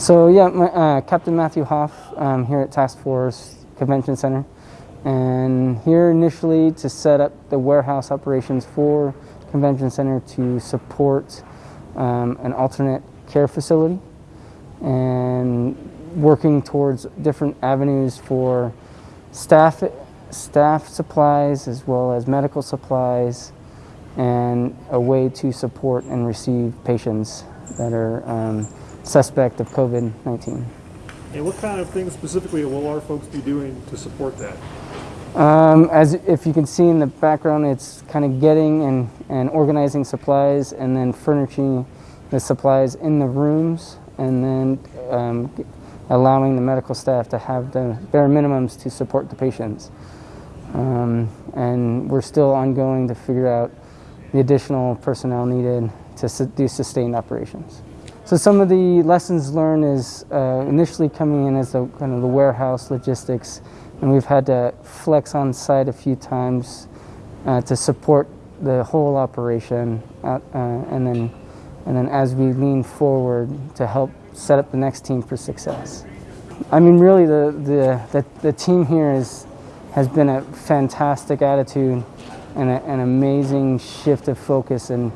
So yeah, my, uh, Captain Matthew Hoff um, here at Task Force Convention Center, and here initially to set up the warehouse operations for Convention Center to support um, an alternate care facility, and working towards different avenues for staff staff supplies as well as medical supplies and a way to support and receive patients that are um, suspect of COVID-19. And what kind of things specifically will our folks be doing to support that? Um, as if you can see in the background, it's kind of getting and, and organizing supplies and then furnishing the supplies in the rooms and then um, allowing the medical staff to have the bare minimums to support the patients. Um, and we're still ongoing to figure out the additional personnel needed to su do sustained operations. So some of the lessons learned is uh, initially coming in as the kind of the warehouse logistics, and we've had to flex on site a few times uh, to support the whole operation, uh, and then and then as we lean forward to help set up the next team for success. I mean, really, the the the, the team here is has been a fantastic attitude and a, an amazing shift of focus and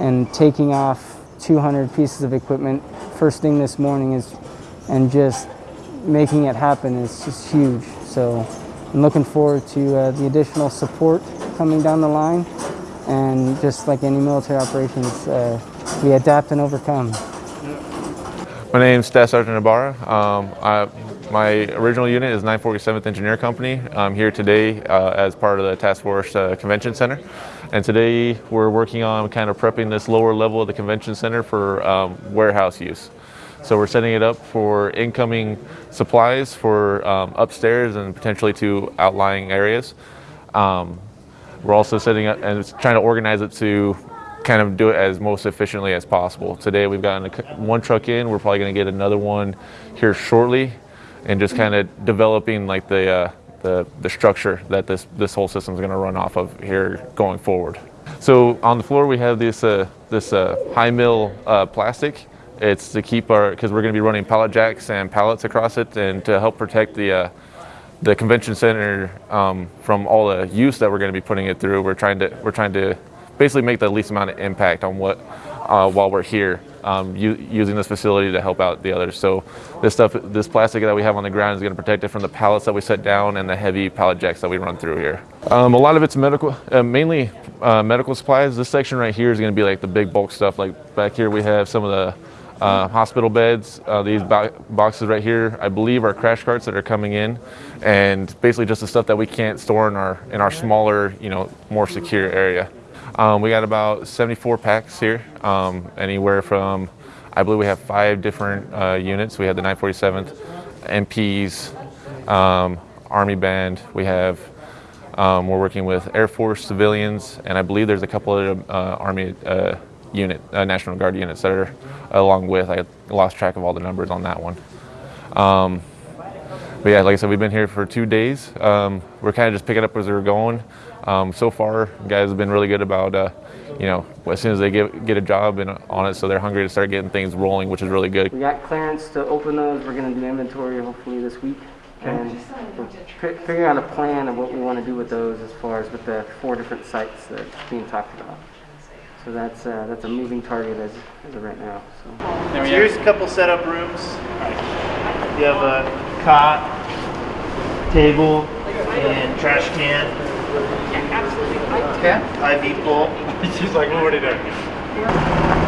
and taking off 200 pieces of equipment first thing this morning is and just making it happen is just huge. So I'm looking forward to uh, the additional support coming down the line and just like any military operations, uh, we adapt and overcome. My name is Staff Sergeant Ibarra. Um, I, my original unit is 947th Engineer Company. I'm here today uh, as part of the Task Force uh, Convention Center. And today we're working on kind of prepping this lower level of the Convention Center for um, warehouse use. So we're setting it up for incoming supplies for um, upstairs and potentially to outlying areas. Um, we're also setting up and trying to organize it to kind of do it as most efficiently as possible. Today we've gotten one truck in. We're probably going to get another one here shortly and just kind of developing like the, uh, the, the structure that this, this whole system is going to run off of here going forward. So on the floor we have this, uh, this uh, high mill uh, plastic. It's to keep our, because we're going to be running pallet jacks and pallets across it and to help protect the, uh, the convention center um, from all the use that we're going to be putting it through. We're trying to, we're trying to basically make the least amount of impact on what, uh, while we're here um, using this facility to help out the others. So this stuff, this plastic that we have on the ground is going to protect it from the pallets that we set down and the heavy pallet jacks that we run through here. Um, a lot of it's medical, uh, mainly uh, medical supplies. This section right here is going to be like the big bulk stuff. Like back here we have some of the uh, hospital beds. Uh, these bo boxes right here, I believe, are crash carts that are coming in, and basically just the stuff that we can't store in our in our smaller, you know, more secure area. Um, we got about 74 packs here, um, anywhere from, I believe we have five different uh, units. We have the 947th, MPs, um, Army Band. We have, um, we're working with Air Force civilians, and I believe there's a couple of uh, Army uh, unit, uh, National Guard units that are along with. I lost track of all the numbers on that one. Um, but yeah, like I said, we've been here for two days. Um, we're kind of just picking up as we're going. Um, so far, guys have been really good about, uh, you know, as soon as they get get a job and on it, so they're hungry to start getting things rolling, which is really good. We got clearance to open those. We're going to do inventory hopefully this week, and we're figuring out a plan of what we want to do with those as far as with the four different sites that's being talked about. So that's uh, that's a moving target as, as of right now. So. so here's a couple setup rooms. You have a cot, table, and trash can. Okay. IV pull. She's like, what would he do?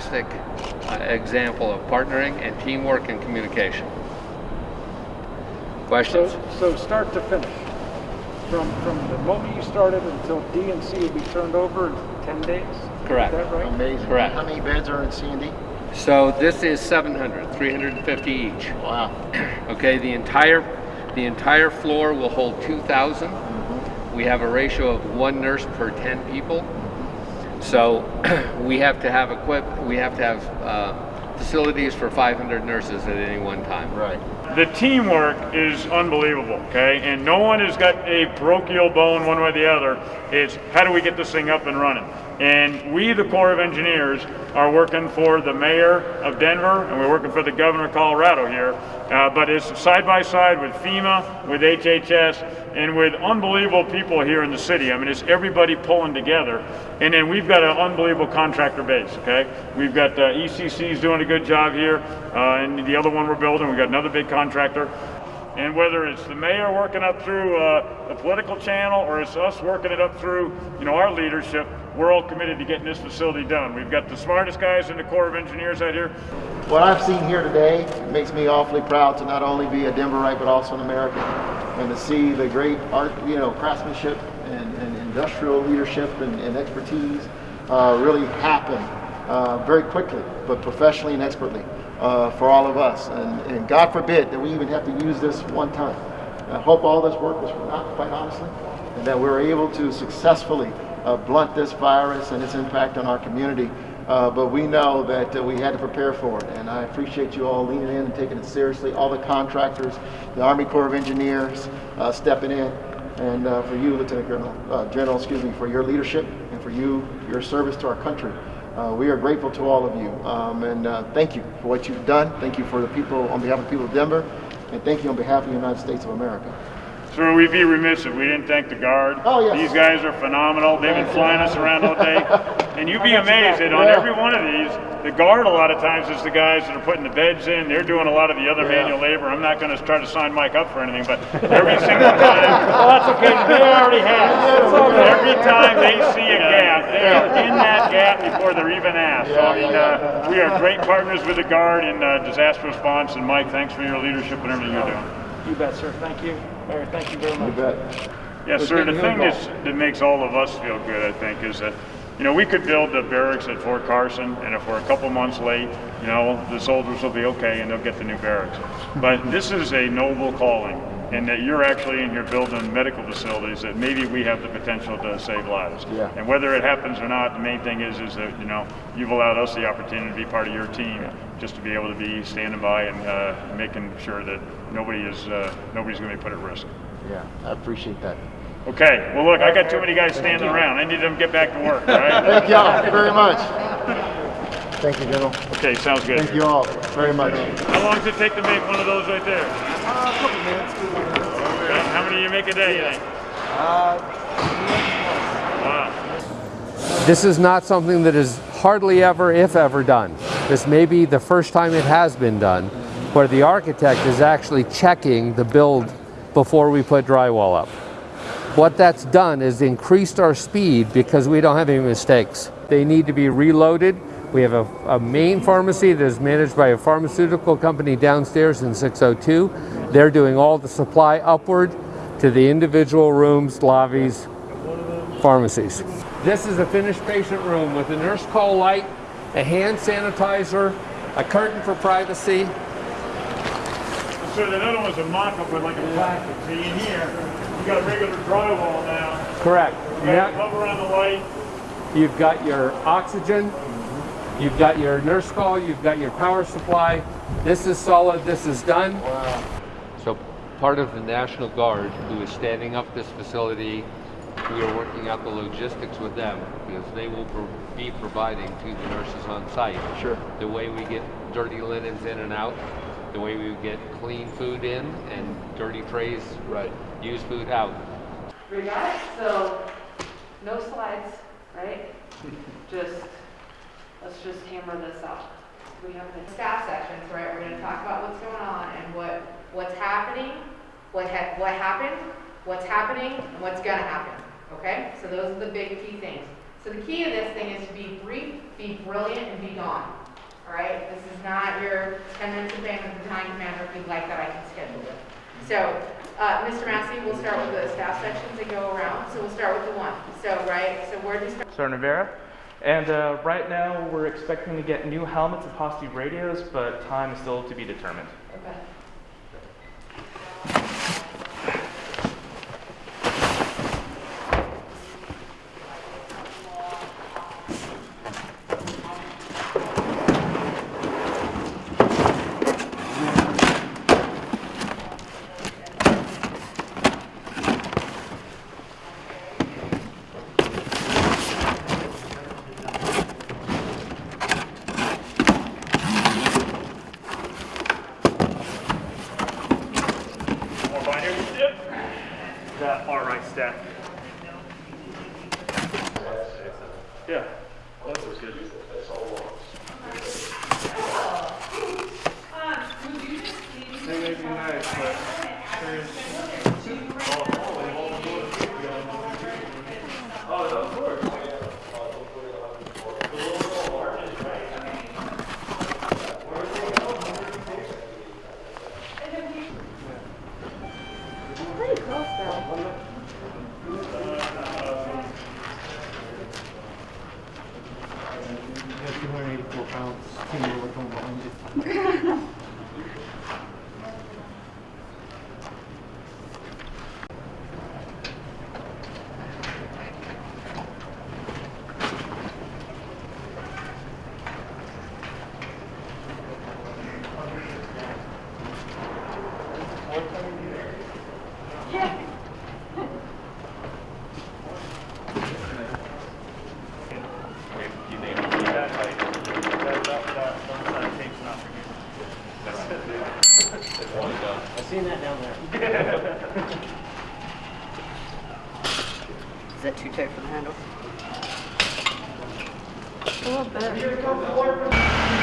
Fantastic uh, example of partnering and teamwork and communication. Questions? So, so start to finish, from, from the moment you started until D and C will be turned over in 10 days? Correct. Is that right? Amazing. Correct. How many beds are in C and D? So this is 700, 350 each. Wow. Okay, the entire the entire floor will hold 2,000. We have a ratio of one nurse per 10 people. So we have to have equip. We have to have uh, facilities for 500 nurses at any one time. Right. The teamwork is unbelievable, okay? And no one has got a parochial bone one way or the other. It's how do we get this thing up and running? And we, the Corps of Engineers, are working for the mayor of Denver and we're working for the governor of Colorado here. Uh, but it's side by side with FEMA, with HHS, and with unbelievable people here in the city. I mean, it's everybody pulling together. And then we've got an unbelievable contractor base, okay? We've got uh, ECC's doing a good job here, uh, and the other one we're building, we've got another big contractor. And whether it's the mayor working up through uh, the political channel or it's us working it up through, you know, our leadership, we're all committed to getting this facility done. We've got the smartest guys in the Corps of Engineers out here. What I've seen here today makes me awfully proud to not only be a Denverite but also an American, and to see the great art, you know, craftsmanship and, and industrial leadership and, and expertise uh, really happen uh, very quickly, but professionally and expertly uh, for all of us. And, and God forbid that we even have to use this one time. I hope all this work was for naught, quite honestly, and that we're able to successfully uh, blunt this virus and its impact on our community. Uh, but we know that uh, we had to prepare for it, and I appreciate you all leaning in and taking it seriously. All the contractors, the Army Corps of Engineers uh, stepping in, and uh, for you, Lieutenant Colonel, uh, General, excuse me, for your leadership and for you, your service to our country. Uh, we are grateful to all of you, um, and thank you for what you've done. Thank you for the people, on behalf of the people of Denver, and thank you on behalf of the United States of America. So we'd be remiss if we didn't thank the Guard. Oh, yes. These guys are phenomenal. They've been flying us around all day. And you'd be amazed that on Yeah. every one of these, the Guard a lot of times is the guys that are putting the beds in. They're doing a lot of the other Yeah. manual labor. I'm not going to try to sign Mike up for anything, but every single time. well, that's okay. They already have. Every time they see a gap, they are in that gap before they're even asked. So, I mean, uh, we are great partners with the Guard in uh, disaster response. And Mike, thanks for your leadership and everything you're doing. You bet, sir. Thank you. Larry, thank you very much. You bet. Yes, sir. The thing that's, that makes all of us feel good, I think, is that, you know, we could build the barracks at Fort Carson, and if we're a couple months late, you know, the soldiers will be okay and they'll get the new barracks. But this is a noble calling, and that you're actually in here building medical facilities that maybe we have the potential to save lives. Yeah. And whether it happens or not, the main thing is, is that, you know, you've allowed us the opportunity to be part of your team, just to be able to be standing by and uh, making sure that nobody is, uh, nobody's going to be put at risk. Yeah, I appreciate that. Okay, well, look, I got too many guys standing around. I need them to get back to work, all right? Thank y'all very much. Thank you, General. Okay, sounds good. Thank you all very much. How long does it take to make one of those right there? Uh, a couple minutes. Okay, How you make a day, you eh? uh, think? Wow. This is not something that is hardly ever, if ever, done. This may be the first time it has been done, where the architect is actually checking the build before we put drywall up. What that's done is increased our speed because we don't have any mistakes. They need to be reloaded. We have a, a main pharmacy that is managed by a pharmaceutical company downstairs in 602. They're doing all the supply upward to the individual rooms, lobbies, pharmacies. This is a finished patient room with a nurse call light, a hand sanitizer, a curtain for privacy. So that other one's a mock-up with like a plastic. See, in here, you got a regular drywall now. Correct. You got cover on the light. You've got your oxygen, you've got your nurse call, you've got your power supply. This is solid, this is done. So part of the National Guard who is standing up this facility, we are working out the logistics with them because they will pro- be providing to the nurses on site. Sure. The way we get dirty linens in and out, the way we get clean food in and dirty trays, Right. used food out. We got it, so no slides, right? Just, let's just hammer this out. We have the staff sections, right? We're gonna talk about what's going on and what, what's happening, what ha, what happened, what's happening, and what's gonna happen, okay? So those are the big key things. So the key of this thing is to be brief, be brilliant, and be gone. All right? This is not your 10 minutes of fame with the battalion commander. If you'd like that, I can schedule it. So, uh, Mr. Massey, we'll start with the staff sections that go around. So we'll start with the one. So, right, so where do you start? Sergeant Rivera. And uh, right now, we're expecting to get new helmets and possibly radios, but time is still to be determined. Okay. May be nice, but Oh, of course. Pretty close though. You think you need that height? That, that, that, one side tape's not for you. I've seen that down there. Is that too tight for the handle? A little bit.